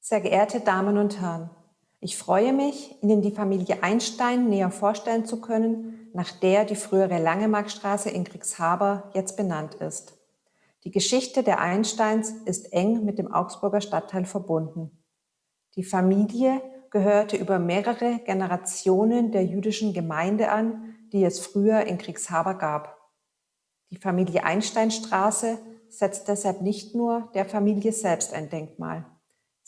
Sehr geehrte Damen und Herren, ich freue mich, Ihnen die Familie Einstein näher vorstellen zu können, nach der die frühere Langemarkstraße in Kriegshaber jetzt benannt ist. Die Geschichte der Einsteins ist eng mit dem Augsburger Stadtteil verbunden. Die Familie gehörte über mehrere Generationen der jüdischen Gemeinde an, die es früher in Kriegshaber gab. Die Familie Einsteinstraße setzt deshalb nicht nur der Familie selbst ein Denkmal.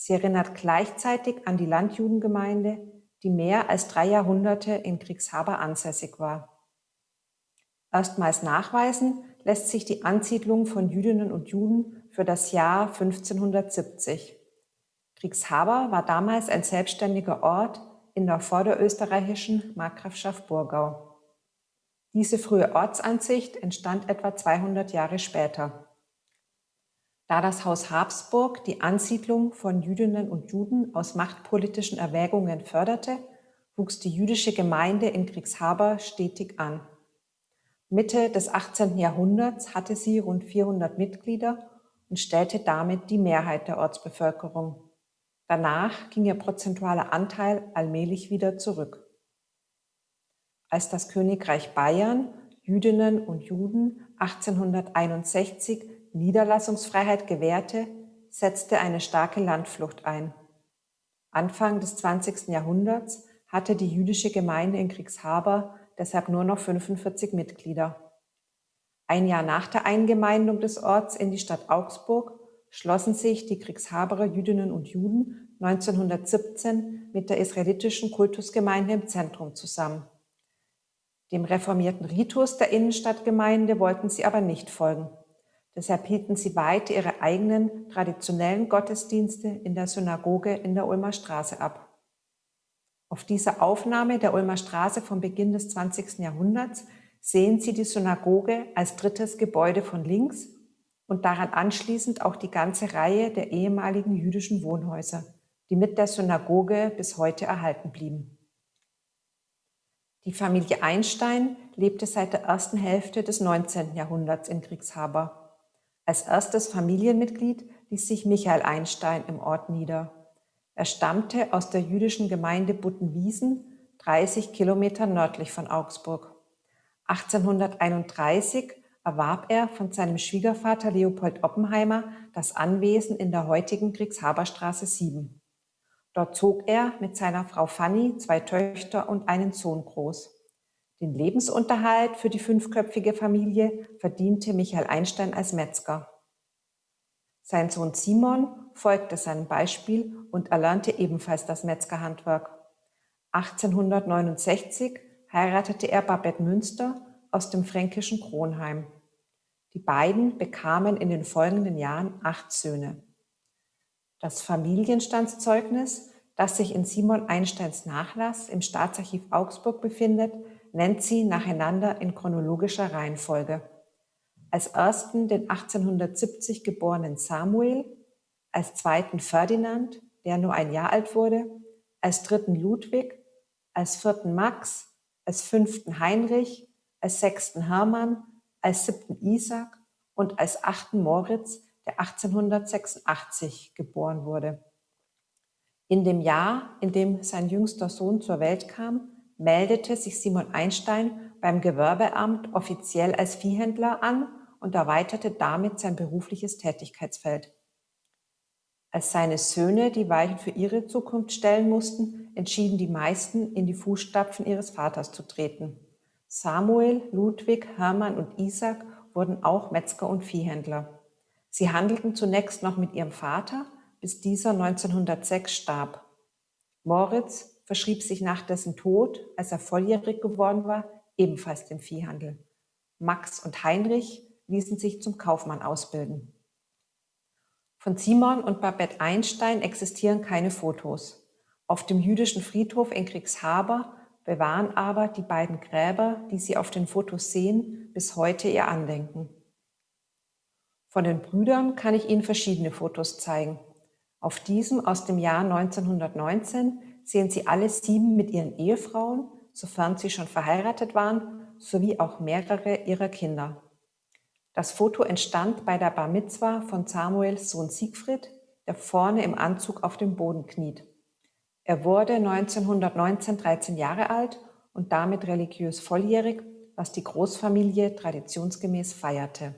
Sie erinnert gleichzeitig an die Landjudengemeinde, die mehr als drei Jahrhunderte in Kriegshaber ansässig war. Erstmals nachweisen lässt sich die Ansiedlung von Jüdinnen und Juden für das Jahr 1570. Kriegshaber war damals ein selbstständiger Ort in der vorderösterreichischen Markgrafschaft Burgau. Diese frühe Ortsansicht entstand etwa 200 Jahre später. Da das Haus Habsburg die Ansiedlung von Jüdinnen und Juden aus machtpolitischen Erwägungen förderte, wuchs die jüdische Gemeinde in Kriegshaber stetig an. Mitte des 18. Jahrhunderts hatte sie rund 400 Mitglieder und stellte damit die Mehrheit der Ortsbevölkerung. Danach ging ihr prozentualer Anteil allmählich wieder zurück als das Königreich Bayern Jüdinnen und Juden 1861 Niederlassungsfreiheit gewährte, setzte eine starke Landflucht ein. Anfang des 20. Jahrhunderts hatte die jüdische Gemeinde in Kriegshaber deshalb nur noch 45 Mitglieder. Ein Jahr nach der Eingemeindung des Orts in die Stadt Augsburg schlossen sich die Kriegshaberer Jüdinnen und Juden 1917 mit der israelitischen Kultusgemeinde im Zentrum zusammen. Dem reformierten Ritus der Innenstadtgemeinde wollten sie aber nicht folgen. Deshalb hielten sie weiter ihre eigenen traditionellen Gottesdienste in der Synagoge in der Ulmer Straße ab. Auf dieser Aufnahme der Ulmer Straße vom Beginn des 20. Jahrhunderts sehen Sie die Synagoge als drittes Gebäude von links und daran anschließend auch die ganze Reihe der ehemaligen jüdischen Wohnhäuser, die mit der Synagoge bis heute erhalten blieben. Die Familie Einstein lebte seit der ersten Hälfte des 19. Jahrhunderts in Kriegshaber. Als erstes Familienmitglied ließ sich Michael Einstein im Ort nieder. Er stammte aus der jüdischen Gemeinde Buttenwiesen, 30 Kilometer nördlich von Augsburg. 1831 erwarb er von seinem Schwiegervater Leopold Oppenheimer das Anwesen in der heutigen Kriegshaberstraße 7. Dort zog er mit seiner Frau Fanny zwei Töchter und einen Sohn groß. Den Lebensunterhalt für die fünfköpfige Familie verdiente Michael Einstein als Metzger. Sein Sohn Simon folgte seinem Beispiel und erlernte ebenfalls das Metzgerhandwerk. 1869 heiratete er Babette Münster aus dem fränkischen Kronheim. Die beiden bekamen in den folgenden Jahren acht Söhne. Das Familienstandszeugnis, das sich in Simon Einsteins Nachlass im Staatsarchiv Augsburg befindet, nennt sie nacheinander in chronologischer Reihenfolge. Als ersten den 1870 geborenen Samuel, als zweiten Ferdinand, der nur ein Jahr alt wurde, als dritten Ludwig, als vierten Max, als fünften Heinrich, als sechsten Hermann, als siebten Isaac und als achten Moritz, der 1886 geboren wurde. In dem Jahr, in dem sein jüngster Sohn zur Welt kam, meldete sich Simon Einstein beim Gewerbeamt offiziell als Viehhändler an und erweiterte damit sein berufliches Tätigkeitsfeld. Als seine Söhne die Weichen für ihre Zukunft stellen mussten, entschieden die meisten, in die Fußstapfen ihres Vaters zu treten. Samuel, Ludwig, Hermann und Isaac wurden auch Metzger und Viehhändler. Sie handelten zunächst noch mit ihrem Vater, bis dieser 1906 starb. Moritz verschrieb sich nach dessen Tod, als er volljährig geworden war, ebenfalls dem Viehhandel. Max und Heinrich ließen sich zum Kaufmann ausbilden. Von Simon und Babette Einstein existieren keine Fotos. Auf dem jüdischen Friedhof in Kriegshaber bewahren aber die beiden Gräber, die Sie auf den Fotos sehen, bis heute ihr Andenken. Von den Brüdern kann ich Ihnen verschiedene Fotos zeigen. Auf diesem aus dem Jahr 1919 sehen Sie alle sieben mit ihren Ehefrauen, sofern sie schon verheiratet waren, sowie auch mehrere ihrer Kinder. Das Foto entstand bei der Bar Mitzwa von Samuels Sohn Siegfried der vorne im Anzug auf dem Boden kniet. Er wurde 1919 13 Jahre alt und damit religiös volljährig, was die Großfamilie traditionsgemäß feierte.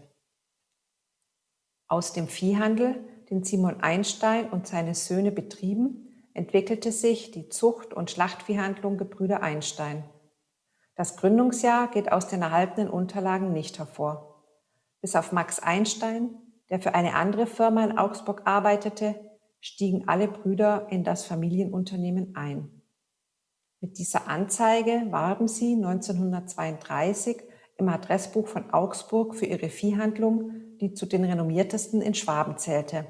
Aus dem Viehhandel, den Simon Einstein und seine Söhne betrieben, entwickelte sich die Zucht- und Schlachtviehhandlung Gebrüder Einstein. Das Gründungsjahr geht aus den erhaltenen Unterlagen nicht hervor. Bis auf Max Einstein, der für eine andere Firma in Augsburg arbeitete, stiegen alle Brüder in das Familienunternehmen ein. Mit dieser Anzeige warben sie 1932 im Adressbuch von Augsburg für ihre Viehhandlung, die zu den renommiertesten in Schwaben zählte.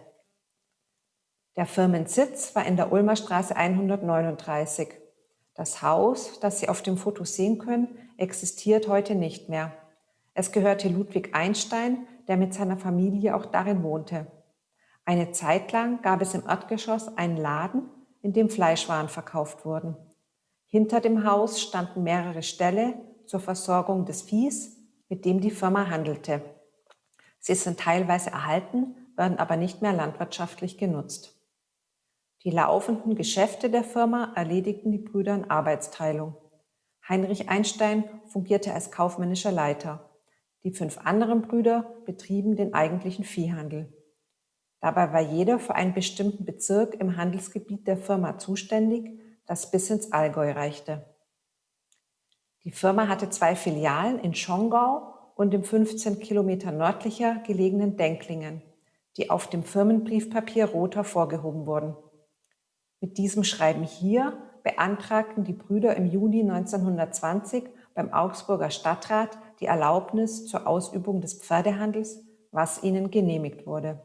Der Firmensitz war in der Ulmer Straße 139. Das Haus, das Sie auf dem Foto sehen können, existiert heute nicht mehr. Es gehörte Ludwig Einstein, der mit seiner Familie auch darin wohnte. Eine Zeit lang gab es im Erdgeschoss einen Laden, in dem Fleischwaren verkauft wurden. Hinter dem Haus standen mehrere Ställe zur Versorgung des Viehs, mit dem die Firma handelte. Sie sind teilweise erhalten, werden aber nicht mehr landwirtschaftlich genutzt. Die laufenden Geschäfte der Firma erledigten die Brüder in Arbeitsteilung. Heinrich Einstein fungierte als kaufmännischer Leiter. Die fünf anderen Brüder betrieben den eigentlichen Viehhandel. Dabei war jeder für einen bestimmten Bezirk im Handelsgebiet der Firma zuständig, das bis ins Allgäu reichte. Die Firma hatte zwei Filialen in Schongau und im 15 Kilometer nördlicher gelegenen Denklingen, die auf dem Firmenbriefpapier rot hervorgehoben wurden. Mit diesem Schreiben hier beantragten die Brüder im Juni 1920 beim Augsburger Stadtrat die Erlaubnis zur Ausübung des Pferdehandels, was ihnen genehmigt wurde.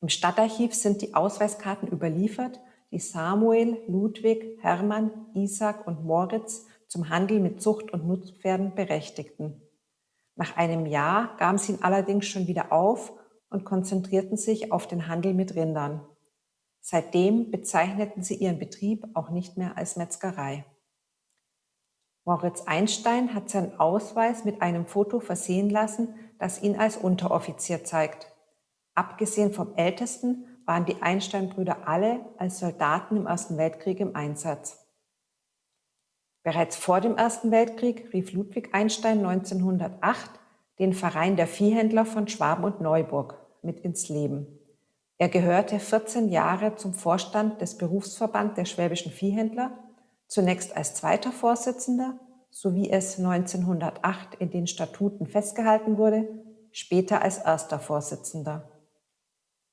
Im Stadtarchiv sind die Ausweiskarten überliefert, die Samuel, Ludwig, Hermann, Isaac und Moritz zum Handel mit Zucht- und Nutzpferden berechtigten. Nach einem Jahr gaben sie ihn allerdings schon wieder auf und konzentrierten sich auf den Handel mit Rindern. Seitdem bezeichneten sie ihren Betrieb auch nicht mehr als Metzgerei. Moritz Einstein hat seinen Ausweis mit einem Foto versehen lassen, das ihn als Unteroffizier zeigt. Abgesehen vom Ältesten waren die Einstein-Brüder alle als Soldaten im Ersten Weltkrieg im Einsatz. Bereits vor dem Ersten Weltkrieg rief Ludwig Einstein 1908 den Verein der Viehhändler von Schwaben und Neuburg mit ins Leben. Er gehörte 14 Jahre zum Vorstand des Berufsverband der schwäbischen Viehhändler, zunächst als zweiter Vorsitzender, so wie es 1908 in den Statuten festgehalten wurde, später als erster Vorsitzender.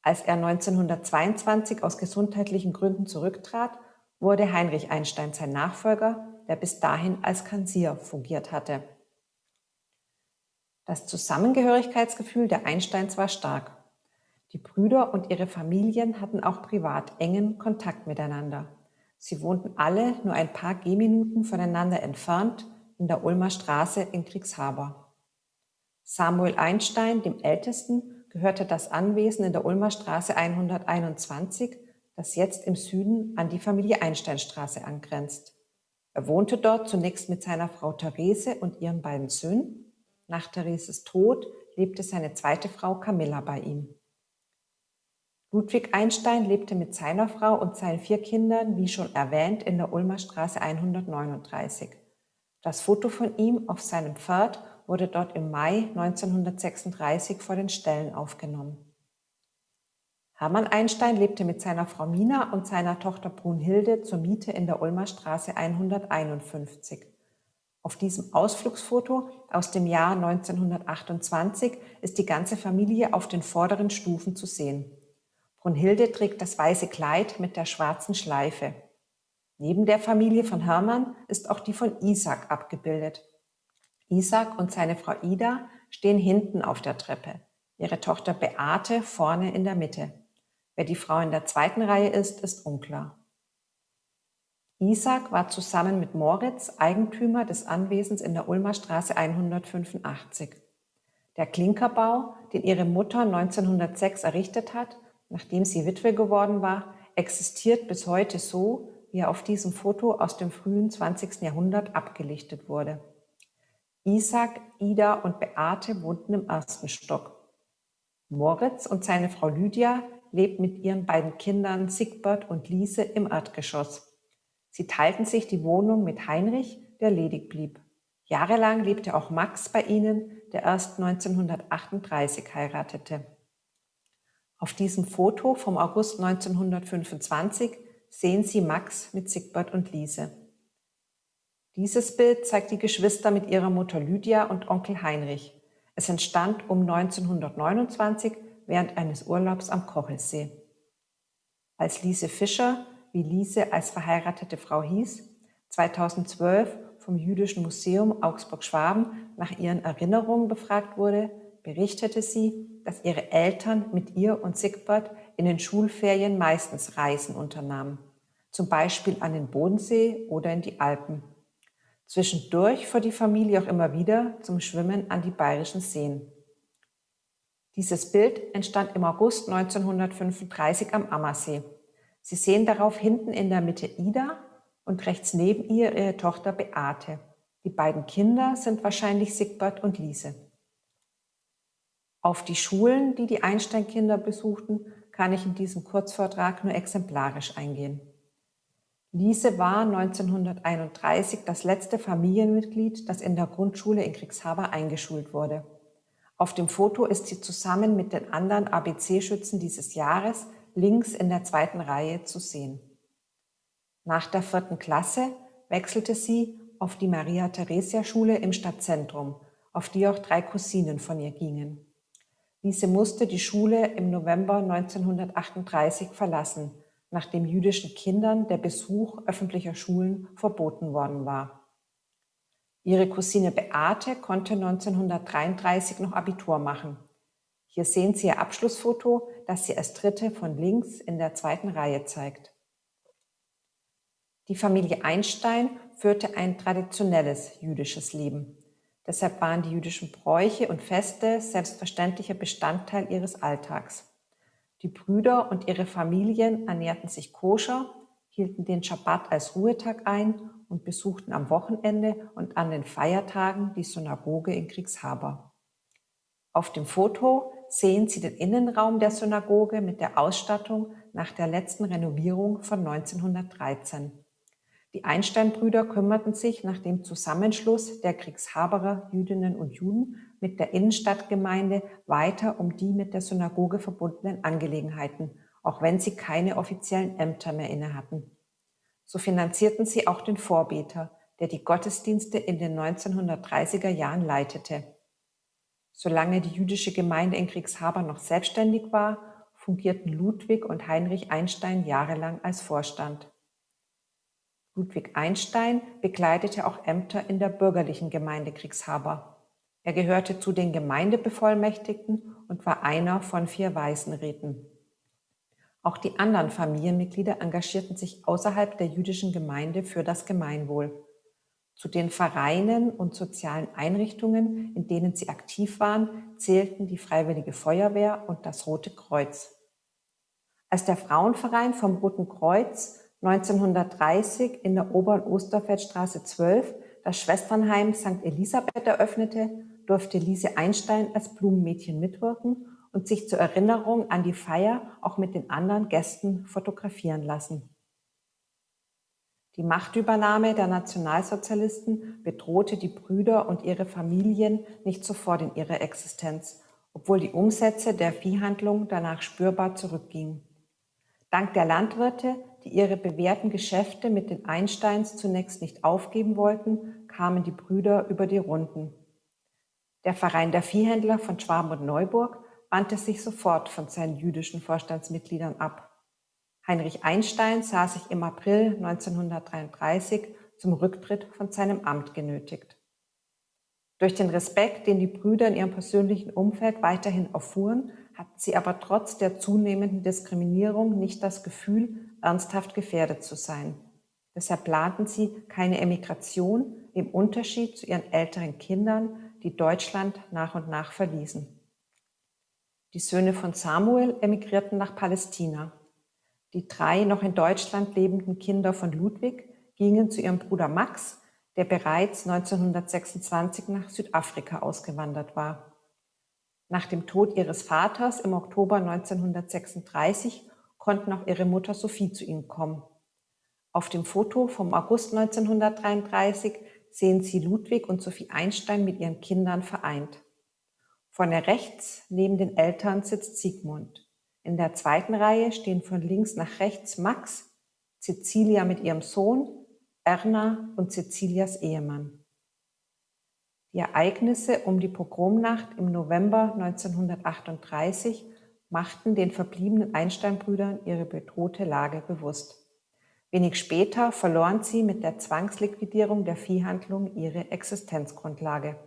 Als er 1922 aus gesundheitlichen Gründen zurücktrat, wurde Heinrich Einstein sein Nachfolger, der bis dahin als Kanzler fungiert hatte. Das Zusammengehörigkeitsgefühl der Einsteins war stark. Die Brüder und ihre Familien hatten auch privat engen Kontakt miteinander. Sie wohnten alle nur ein paar Gehminuten voneinander entfernt in der Ulmer Straße in Kriegshaber. Samuel Einstein, dem Ältesten, gehörte das Anwesen in der Ulmer Straße 121, das jetzt im Süden an die Familie Einsteinstraße angrenzt. Er wohnte dort zunächst mit seiner Frau Therese und ihren beiden Söhnen. Nach Thereses Tod lebte seine zweite Frau Camilla bei ihm. Ludwig Einstein lebte mit seiner Frau und seinen vier Kindern, wie schon erwähnt, in der Ulmer Straße 139. Das Foto von ihm auf seinem Pferd wurde dort im Mai 1936 vor den Ställen aufgenommen. Hermann Einstein lebte mit seiner Frau Mina und seiner Tochter Brunhilde zur Miete in der Ulmer Straße 151. Auf diesem Ausflugsfoto aus dem Jahr 1928 ist die ganze Familie auf den vorderen Stufen zu sehen. Brunhilde trägt das weiße Kleid mit der schwarzen Schleife. Neben der Familie von Hermann ist auch die von Isaac abgebildet. Isaac und seine Frau Ida stehen hinten auf der Treppe, ihre Tochter Beate vorne in der Mitte. Wer die Frau in der zweiten Reihe ist, ist unklar. Isaac war zusammen mit Moritz Eigentümer des Anwesens in der Ulmer Straße 185. Der Klinkerbau, den ihre Mutter 1906 errichtet hat, nachdem sie Witwe geworden war, existiert bis heute so, wie er auf diesem Foto aus dem frühen 20. Jahrhundert abgelichtet wurde. Isaac, Ida und Beate wohnten im ersten Stock. Moritz und seine Frau Lydia lebt mit ihren beiden Kindern Siegbert und Lise im Erdgeschoss. Sie teilten sich die Wohnung mit Heinrich, der ledig blieb. Jahrelang lebte auch Max bei ihnen, der erst 1938 heiratete. Auf diesem Foto vom August 1925 sehen Sie Max mit Siegbert und Lise. Dieses Bild zeigt die Geschwister mit ihrer Mutter Lydia und Onkel Heinrich. Es entstand um 1929 während eines Urlaubs am Kochelsee. Als Lise Fischer, wie Lise als verheiratete Frau hieß, 2012 vom Jüdischen Museum Augsburg-Schwaben nach ihren Erinnerungen befragt wurde, berichtete sie, dass ihre Eltern mit ihr und Sigbert in den Schulferien meistens Reisen unternahmen, zum Beispiel an den Bodensee oder in die Alpen. Zwischendurch fuhr die Familie auch immer wieder zum Schwimmen an die bayerischen Seen. Dieses Bild entstand im August 1935 am Ammersee. Sie sehen darauf hinten in der Mitte Ida und rechts neben ihr ihre Tochter Beate. Die beiden Kinder sind wahrscheinlich Sigbert und Lise. Auf die Schulen, die die Einstein-Kinder besuchten, kann ich in diesem Kurzvortrag nur exemplarisch eingehen. Lise war 1931 das letzte Familienmitglied, das in der Grundschule in Kriegshaber eingeschult wurde. Auf dem Foto ist sie zusammen mit den anderen ABC-Schützen dieses Jahres links in der zweiten Reihe zu sehen. Nach der vierten Klasse wechselte sie auf die Maria-Theresia-Schule im Stadtzentrum, auf die auch drei Cousinen von ihr gingen. Diese musste die Schule im November 1938 verlassen, nachdem jüdischen Kindern der Besuch öffentlicher Schulen verboten worden war. Ihre Cousine Beate konnte 1933 noch Abitur machen. Hier sehen Sie ihr Abschlussfoto, das sie als dritte von links in der zweiten Reihe zeigt. Die Familie Einstein führte ein traditionelles jüdisches Leben. Deshalb waren die jüdischen Bräuche und Feste selbstverständlicher Bestandteil ihres Alltags. Die Brüder und ihre Familien ernährten sich koscher, hielten den Schabbat als Ruhetag ein und besuchten am Wochenende und an den Feiertagen die Synagoge in Kriegshaber. Auf dem Foto sehen Sie den Innenraum der Synagoge mit der Ausstattung nach der letzten Renovierung von 1913. Die Einstein-Brüder kümmerten sich nach dem Zusammenschluss der Kriegshaberer Jüdinnen und Juden mit der Innenstadtgemeinde weiter um die mit der Synagoge verbundenen Angelegenheiten, auch wenn sie keine offiziellen Ämter mehr inne hatten. So finanzierten sie auch den Vorbeter, der die Gottesdienste in den 1930er Jahren leitete. Solange die jüdische Gemeinde in Kriegshaber noch selbstständig war, fungierten Ludwig und Heinrich Einstein jahrelang als Vorstand. Ludwig Einstein bekleidete auch Ämter in der bürgerlichen Gemeinde Kriegshaber. Er gehörte zu den Gemeindebevollmächtigten und war einer von vier Waisenräten. Auch die anderen Familienmitglieder engagierten sich außerhalb der jüdischen Gemeinde für das Gemeinwohl. Zu den Vereinen und sozialen Einrichtungen, in denen sie aktiv waren, zählten die Freiwillige Feuerwehr und das Rote Kreuz. Als der Frauenverein vom Roten Kreuz 1930 in der Ober- und Osterfeldstraße 12 das Schwesternheim St. Elisabeth eröffnete, durfte Lise Einstein als Blumenmädchen mitwirken und sich zur Erinnerung an die Feier auch mit den anderen Gästen fotografieren lassen. Die Machtübernahme der Nationalsozialisten bedrohte die Brüder und ihre Familien nicht sofort in ihrer Existenz, obwohl die Umsätze der Viehhandlung danach spürbar zurückgingen. Dank der Landwirte, die ihre bewährten Geschäfte mit den Einsteins zunächst nicht aufgeben wollten, kamen die Brüder über die Runden. Der Verein der Viehhändler von Schwaben und Neuburg wandte sich sofort von seinen jüdischen Vorstandsmitgliedern ab. Heinrich Einstein sah sich im April 1933 zum Rücktritt von seinem Amt genötigt. Durch den Respekt, den die Brüder in ihrem persönlichen Umfeld weiterhin erfuhren, hatten sie aber trotz der zunehmenden Diskriminierung nicht das Gefühl, ernsthaft gefährdet zu sein. Deshalb planten sie keine Emigration im Unterschied zu ihren älteren Kindern, die Deutschland nach und nach verließen. Die Söhne von Samuel emigrierten nach Palästina. Die drei noch in Deutschland lebenden Kinder von Ludwig gingen zu ihrem Bruder Max, der bereits 1926 nach Südafrika ausgewandert war. Nach dem Tod ihres Vaters im Oktober 1936 konnten auch ihre Mutter Sophie zu ihnen kommen. Auf dem Foto vom August 1933 sehen Sie Ludwig und Sophie Einstein mit ihren Kindern vereint. Vorne rechts neben den Eltern sitzt Sigmund. In der zweiten Reihe stehen von links nach rechts Max, Cecilia mit ihrem Sohn, Erna und Cecilias Ehemann. Die Ereignisse um die Pogromnacht im November 1938 machten den verbliebenen Einstein-Brüdern ihre bedrohte Lage bewusst. Wenig später verloren sie mit der Zwangsliquidierung der Viehhandlung ihre Existenzgrundlage.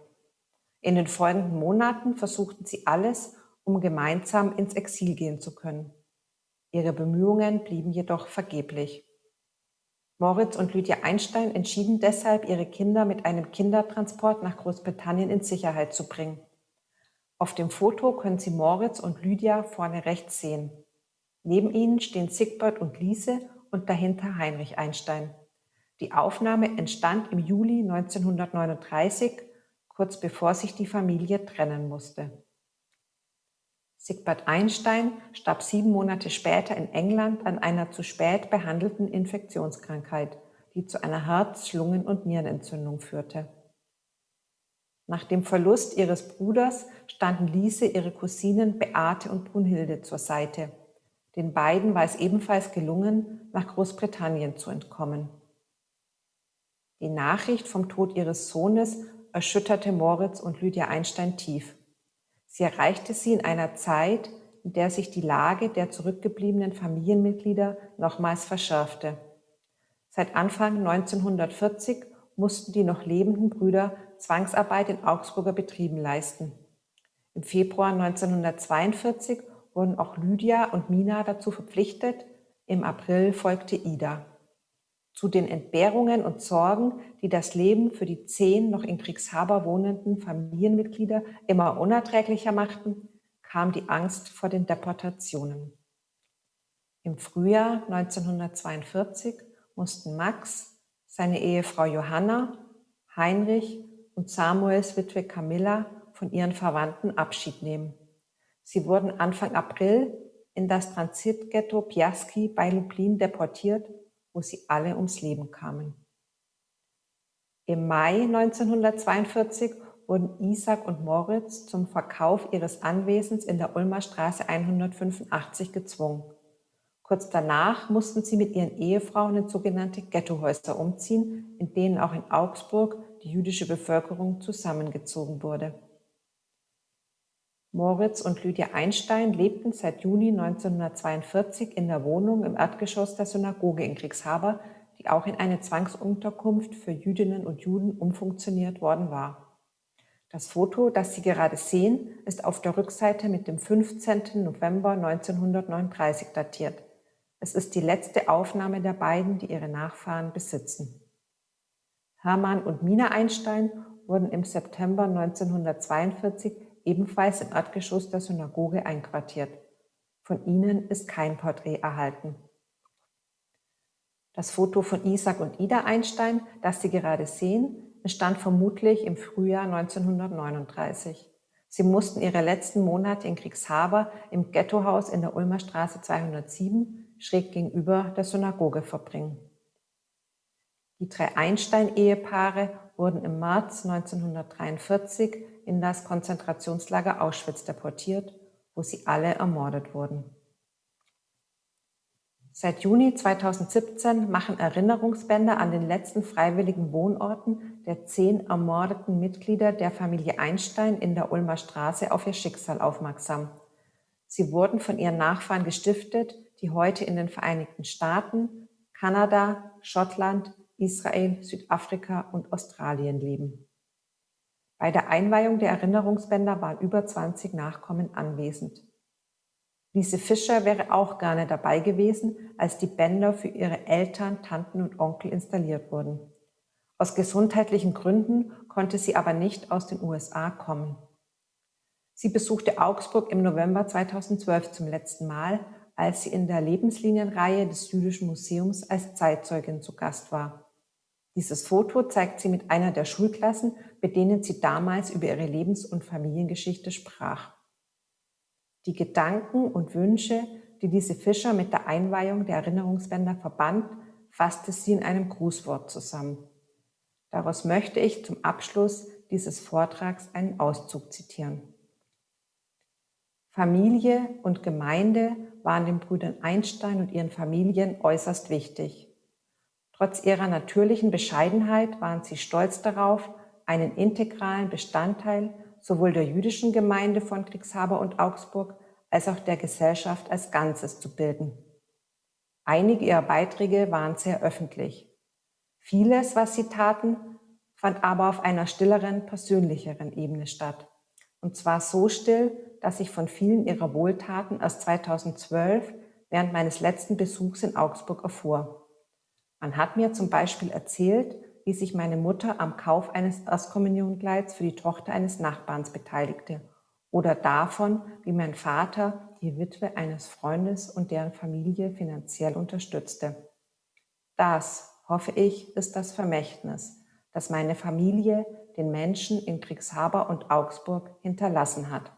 In den folgenden Monaten versuchten sie alles, um gemeinsam ins Exil gehen zu können. Ihre Bemühungen blieben jedoch vergeblich. Moritz und Lydia Einstein entschieden deshalb, ihre Kinder mit einem Kindertransport nach Großbritannien in Sicherheit zu bringen. Auf dem Foto können Sie Moritz und Lydia vorne rechts sehen. Neben ihnen stehen Sigbert und Lise und dahinter Heinrich Einstein. Die Aufnahme entstand im Juli 1939, kurz bevor sich die Familie trennen musste. Sigbert Einstein starb sieben Monate später in England an einer zu spät behandelten Infektionskrankheit, die zu einer Herz-, Lungen- und Nierenentzündung führte. Nach dem Verlust ihres Bruders standen Lise ihre Cousinen Beate und Brunhilde zur Seite. Den beiden war es ebenfalls gelungen, nach Großbritannien zu entkommen. Die Nachricht vom Tod ihres Sohnes erschütterte Moritz und Lydia Einstein tief. Sie erreichte sie in einer Zeit, in der sich die Lage der zurückgebliebenen Familienmitglieder nochmals verschärfte. Seit Anfang 1940 mussten die noch lebenden Brüder Zwangsarbeit in Augsburger Betrieben leisten. Im Februar 1942 wurden auch Lydia und Mina dazu verpflichtet, im April folgte Ida. Zu den Entbehrungen und Sorgen, die das Leben für die zehn noch in Kriegshaber wohnenden Familienmitglieder immer unerträglicher machten, kam die Angst vor den Deportationen. Im Frühjahr 1942 mussten Max, seine Ehefrau Johanna, Heinrich und Samuels Witwe Camilla von ihren Verwandten Abschied nehmen. Sie wurden Anfang April in das Transitghetto Piaski bei Lublin deportiert, wo sie alle ums Leben kamen. Im Mai 1942 wurden Isaac und Moritz zum Verkauf ihres Anwesens in der Ulmer Straße 185 gezwungen. Kurz danach mussten sie mit ihren Ehefrauen in sogenannte Ghettohäuser umziehen, in denen auch in Augsburg die jüdische Bevölkerung zusammengezogen wurde. Moritz und Lydia Einstein lebten seit Juni 1942 in der Wohnung im Erdgeschoss der Synagoge in Kriegshaber, die auch in eine Zwangsunterkunft für Jüdinnen und Juden umfunktioniert worden war. Das Foto, das Sie gerade sehen, ist auf der Rückseite mit dem 15. November 1939 datiert. Es ist die letzte Aufnahme der beiden, die ihre Nachfahren besitzen. Hermann und Mina Einstein wurden im September 1942 ebenfalls im Erdgeschoss der Synagoge einquartiert. Von ihnen ist kein Porträt erhalten. Das Foto von Isaac und Ida Einstein, das Sie gerade sehen, entstand vermutlich im Frühjahr 1939. Sie mussten ihre letzten Monate in Kriegshaber im Ghettohaus in der Ulmer Straße 207 schräg gegenüber der Synagoge verbringen. Die drei Einstein-Ehepaare wurden im März 1943 in das Konzentrationslager Auschwitz deportiert, wo sie alle ermordet wurden. Seit Juni 2017 machen Erinnerungsbänder an den letzten freiwilligen Wohnorten der zehn ermordeten Mitglieder der Familie Einstein in der Ulmer Straße auf ihr Schicksal aufmerksam. Sie wurden von ihren Nachfahren gestiftet, die heute in den Vereinigten Staaten, Kanada, Schottland, Israel, Südafrika und Australien leben. Bei der Einweihung der Erinnerungsbänder waren über 20 Nachkommen anwesend. Lise Fischer wäre auch gerne dabei gewesen, als die Bänder für ihre Eltern, Tanten und Onkel installiert wurden. Aus gesundheitlichen Gründen konnte sie aber nicht aus den USA kommen. Sie besuchte Augsburg im November 2012 zum letzten Mal, als sie in der Lebenslinienreihe des Jüdischen Museums als Zeitzeugin zu Gast war. Dieses Foto zeigt sie mit einer der Schulklassen, mit denen sie damals über ihre Lebens- und Familiengeschichte sprach. Die Gedanken und Wünsche, die diese Fischer mit der Einweihung der Erinnerungsbänder verband, fasste sie in einem Grußwort zusammen. Daraus möchte ich zum Abschluss dieses Vortrags einen Auszug zitieren. Familie und Gemeinde waren den Brüdern Einstein und ihren Familien äußerst wichtig. Trotz ihrer natürlichen Bescheidenheit waren sie stolz darauf, einen integralen Bestandteil sowohl der jüdischen Gemeinde von Kriegshaber und Augsburg als auch der Gesellschaft als Ganzes zu bilden. Einige ihrer Beiträge waren sehr öffentlich. Vieles, was sie taten, fand aber auf einer stilleren, persönlicheren Ebene statt. Und zwar so still, dass ich von vielen ihrer Wohltaten erst 2012 während meines letzten Besuchs in Augsburg erfuhr. Man hat mir zum Beispiel erzählt, wie sich meine Mutter am Kauf eines Erstkommuniongleits für die Tochter eines Nachbarns beteiligte oder davon, wie mein Vater die Witwe eines Freundes und deren Familie finanziell unterstützte. Das, hoffe ich, ist das Vermächtnis, das meine Familie den Menschen in Kriegshaber und Augsburg hinterlassen hat.